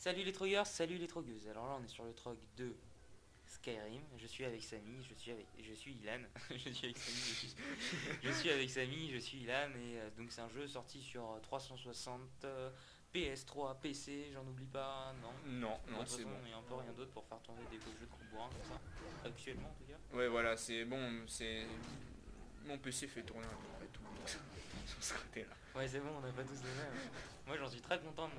Salut les trogueurs, salut les trogueuses. Alors là on est sur le trog de Skyrim. Je suis avec Samy, je suis avec, je suis Ilan. je suis avec Samy, je suis, je suis avec Samy, je suis Ilan et euh, donc c'est un jeu sorti sur euh, 360, euh, PS3, PC, j'en oublie pas, non? Non, non, c'est bon. Il n'y a un peu rien d'autre pour faire tourner des beaux jeux de bourrin comme ça. Actuellement en tout cas. Ouais, voilà, c'est bon, c'est... Mon PC fait tourner à peu près tout, sur ce côté-là. Ouais c'est bon, on n'a pas tous les mêmes. Moi j'en suis très content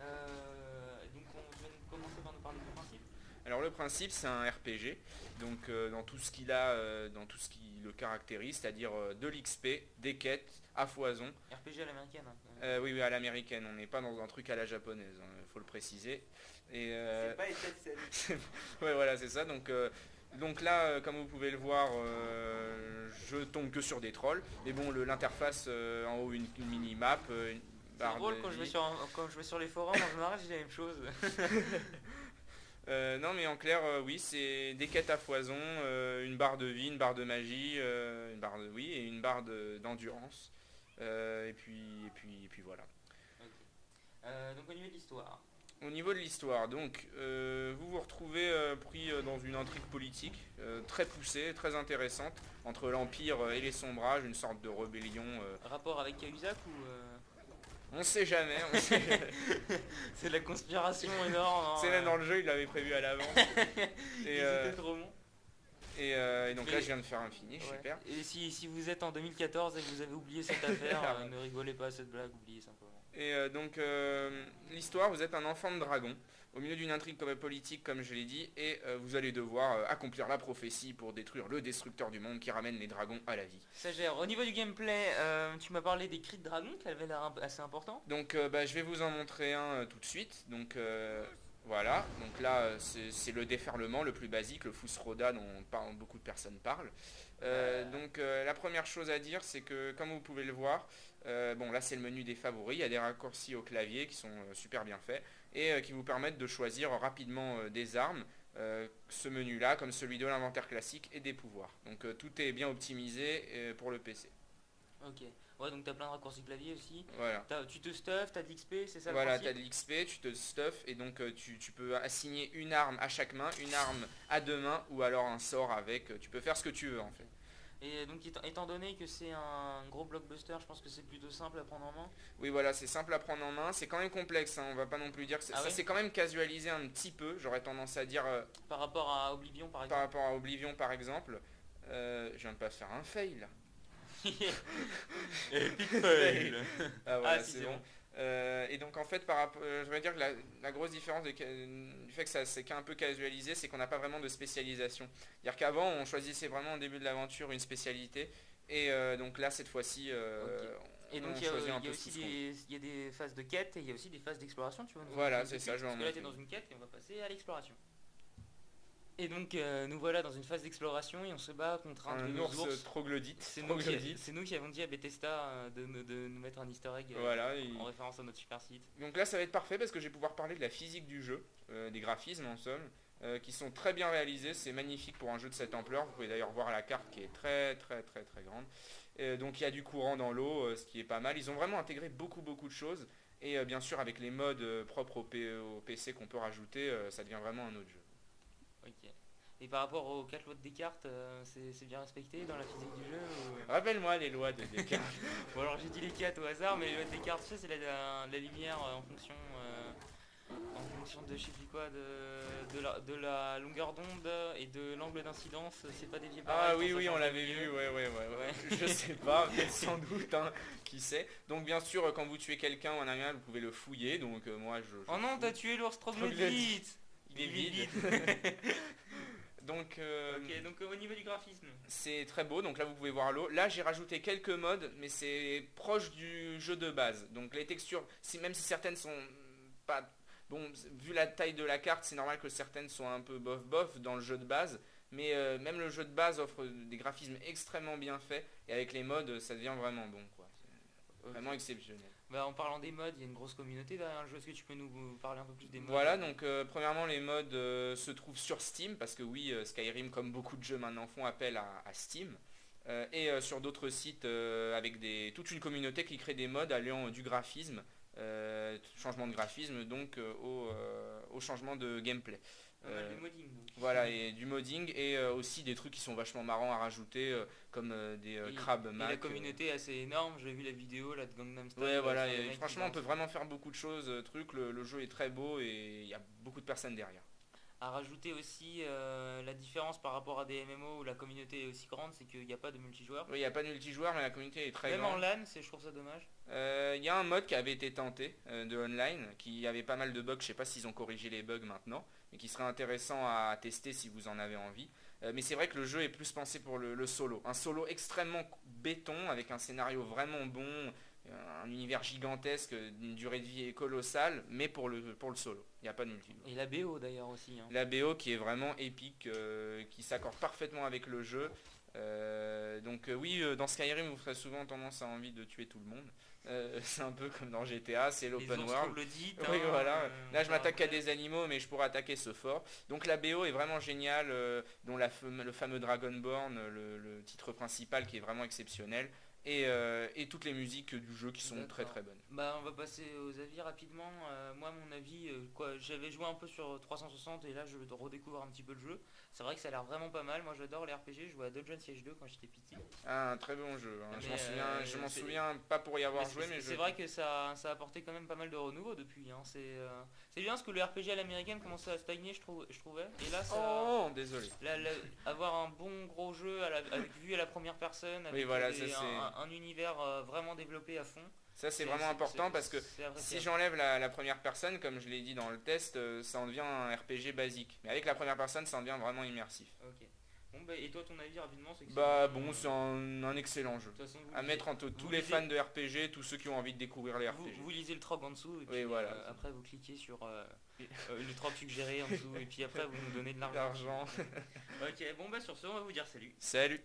euh, donc on vais commencer par nous parler du principe. Alors le principe, c'est un RPG, donc euh, dans tout ce qu'il a, euh, dans tout ce qui le caractérise, c'est-à-dire euh, de l'XP, des quêtes à foison. RPG à l'américaine. hein. Euh, oui, oui, à l'américaine, on n'est pas dans un truc à la japonaise, il faut le préciser. Et, euh, C'est pas ouais, voilà, c'est ça. Donc, euh, donc là, euh, comme vous pouvez le voir, euh, je tombe que sur des trolls. Mais bon, l'interface euh, en haut, une, une mini-map, une C'est barre drôle de quand je, vais sur, quand je vais sur les forums, en général j'ai la même chose. Non, mais en clair, oui, c'est des quêtes à foison, une barre de vie, une barre de magie, une barre de oui, et une barre de- d'endurance. Et puis, et puis, et puis voilà. Donc au niveau de l'histoire. Au niveau de l'histoire, donc, euh, vous vous retrouvez euh, pris euh, dans une intrigue politique euh, très poussée, très intéressante, entre l'Empire et les Sombrages, une sorte de rébellion. Rapport avec Cahuzac ou... on sait jamais, jamais. C'est de la conspiration énorme. hein, c'est euh, dans le jeu, il l'avait prévu à l'avance. Et, euh, étaient trop bons. et, euh, et donc là, Mais- je viens de faire un finish, Ouais. super. Et si, si vous êtes en 2014 et que vous avez oublié cette affaire, Ah euh, ne rigolez pas à cette blague, oubliez simplement. Et euh, donc, euh, l'histoire, vous êtes un enfant de dragon, au milieu d'une intrigue comme politique, comme je l'ai dit, et vous allez devoir accomplir la prophétie pour détruire le destructeur du monde qui ramène les dragons à la vie. Ça gère. Au niveau du gameplay, tu m'as parlé des cris de dragon qui avaient l'air assez important. Donc bah, je vais vous en montrer un tout de suite. Donc voilà, donc là euh, c'est le déferlement le plus basique, le Fusroda dont beaucoup de personnes parlent. Euh, donc euh, la première chose à dire c'est que comme vous pouvez le voir, bon là c'est le menu des favoris, il y a des raccourcis au clavier qui sont super bien faits et qui vous permettent de choisir rapidement des armes. ce menu là comme celui de l'inventaire classique et des pouvoirs. Donc tout est bien optimisé pour le PC. Ouais, donc t'as plein de raccourcis clavier aussi. Voilà. T'as- tu te stuff, t'as de l'XP, c'est ça Voilà, le tu as principe de l'XP, tu te stuff et donc euh, tu, tu peux assigner une arme à chaque main, une arme à deux mains ou alors un sort avec. euh, Tu peux faire ce que tu veux en fait. Et donc étant, donné que c'est un gros blockbuster, je pense que c'est plutôt simple à prendre en main. Oui, voilà, c'est simple à prendre en main. C'est quand même complexe, hein, on va pas non plus dire que c'est- Ah ça c'est quand même casualisé un petit peu. J'aurais tendance à dire euh, Par rapport à Oblivion par par exemple. rapport à Oblivion par exemple. Euh, je viens de pas faire un fail là. Epic fail. Ah, voilà, Ah, si, c'est c'est bon. bon. Euh, et donc en fait par rapport, euh, je vais dire que la, la grosse différence de du fait que ça c'est qu'un peu casualisé, c'est qu'on n'a pas vraiment de spécialisation. C'est-à-dire qu'avant on choisissait vraiment au début de l'aventure une spécialité et euh, donc là cette fois-ci euh, Et on donc il y a, choisit un il y a aussi des, il y a des phases de quête et il y a aussi des phases d'exploration, tu vois. Voilà, c'est ça, je vais en Parce que là t'es dans une quête et on va passer à l'exploration. Et donc euh, nous voilà dans une phase d'exploration et on se bat contre un, un ours, ours. troglodyte. C'est nous, qui, nous avons dit à Bethesda euh, de, de nous mettre un easter egg euh, Voilà, en référence à notre super site. Donc là ça va être parfait parce que je vais pouvoir parler de la physique du jeu, euh, des graphismes en somme, euh, qui sont très bien réalisés, c'est magnifique pour un jeu de cette ampleur, vous pouvez d'ailleurs voir la carte qui est très très très très grande. Donc il y a du courant dans l'eau, ce qui est pas mal, ils ont vraiment intégré beaucoup beaucoup de choses, et bien sûr avec les modes propres au, P- au PC qu'on peut rajouter, ça devient vraiment un autre jeu. Ok. Et par rapport aux 4 lois de Descartes, euh, c'est bien respecté dans la physique du jeu ou- Rappelle-moi les lois de Descartes. Bon alors j'ai dit les 4 au hasard, mais les lois de Descartes, tu sais, c'est la, la- la lumière euh, en fonction... euh, en fonction de je sais plus quoi, de, de, la, de la longueur d'onde et de l'angle d'incidence, c'est pas dévié pareil Ah oui, oui, on l'avait vu, ouais, ouais, ouais, ouais. Je sais pas, mais sans doute, hein, qui sait. Donc bien sûr, euh, quand vous tuez quelqu'un ou un animal, vous pouvez le fouiller, donc euh, moi je... je Oh non, t'as tué l'ours Troglodyte. Il est vide. donc euh, Ok, donc euh, au niveau du graphisme. c'est très beau, donc là vous pouvez voir l'eau. Là j'ai rajouté quelques modes, mais c'est proche du jeu de base. Donc les textures, si, même si certaines sont pas... Bon, vu la taille de la carte, c'est normal que certaines soient un peu bof bof dans le jeu de base. Mais euh, même le jeu de base offre des graphismes extrêmement bien faits. Et avec les modes, ça devient vraiment bon. quoi. Vraiment exceptionnel. Bah, en parlant des modes, il y a une grosse communauté derrière le jeu. Est-ce que tu peux nous parler un peu plus des modes Voilà, donc euh, premièrement les modes euh, se trouvent sur Steam, parce que oui, euh, Skyrim, comme beaucoup de jeux maintenant, font appel à, à Steam. Et sur d'autres sites avec des, toute une communauté qui crée des modes alliant euh, du graphisme changement de graphisme donc au, au changement de gameplay. Euh, de modding. donc. Voilà, et du modding et euh, aussi des trucs qui sont vachement marrants à rajouter, euh, comme des Et- crabes Et Mac. la communauté est assez énorme, j'ai vu la vidéo là de Gangnam Style. Ouais, voilà, et franchement, on peut vraiment faire beaucoup de choses, trucs, le, le jeu est très beau et il y a beaucoup de personnes derrière. À rajouter aussi la différence par rapport à des MMO où la communauté est aussi grande, c'est qu'il n'y a pas de multijoueur. Oui, il n'y a pas de multijoueur, mais la communauté est très Même en grande. LAN, c'est- je trouve ça dommage. Il y a un mode qui avait été tenté de online, qui avait pas mal de bugs, je sais pas s'ils ont corrigé les bugs maintenant, mais qui serait intéressant à tester si vous en avez envie. Euh, mais c'est vrai que le jeu est plus pensé pour le, le solo. Un solo extrêmement béton, avec un scénario vraiment bon, euh, un univers gigantesque, une durée de vie colossale, mais pour le, pour le solo. Il n'y a pas de multijoueur. Et la BO d'ailleurs aussi. hein. La BO qui est vraiment épique, euh, qui s'accorde parfaitement avec le jeu. Euh, donc oui, dans Skyrim, vous ferez souvent tendance à envie de tuer tout le monde. Euh, c'est un peu comme dans GTA, c'est l'open world. Oui, hein, voilà. euh, Là, je m'attaque verra des animaux, mais je pourrais attaquer ce fort. Donc la BO est vraiment géniale, euh, dont la le fameux Dragonborn, le, le titre principal qui est vraiment exceptionnel, et, euh, et toutes les musiques du jeu qui sont très très bonnes. Bah on va passer aux avis rapidement. Euh, moi mon avis, euh, quoi, j'avais joué un peu sur 360 et là je redécouvre un petit peu le jeu. C'est vrai que ça a l'air vraiment pas mal. Moi j'adore les RPG. Je jouais à Dungeon Siege 2 quand j'étais petit. Ah, un très bon jeu. hein. Je m'en souviens, je m'en souviens pas pour y avoir Mais joué, mais c'est je... vrai que ça, ça a apporté quand même pas mal de renouveau depuis. hein. C'est bien parce que le RPG à l'américaine commençait à stagner, je, trouve, je trouvais. Et là, ça, Oh, désolé. avoir un bon gros jeu à la, avec vue à la première personne, avec voilà, ça, c'est- un, un univers euh, vraiment développé à fond. Ça, c'est vraiment important parce que si j'enlève la, la première personne, comme je l'ai dit dans le test, euh, ça en devient un RPG basique. Mais avec la première personne, ça en devient vraiment immersif. Ok. Bon, bah, et toi, ton avis rapidement c'est Bah bon, c'est un, un excellent jeu. Façon, À lisez- mettre entre tous les lisez- fans de RPG, tous ceux qui ont envie de découvrir les RPG. vous lisez le trog en dessous et puis Oui, voilà. euh, après vous cliquez sur euh, le trog suggéré en dessous et puis après vous nous donnez de l'argent. L'argent. Ok, bon bah sur ce on va vous dire salut. Salut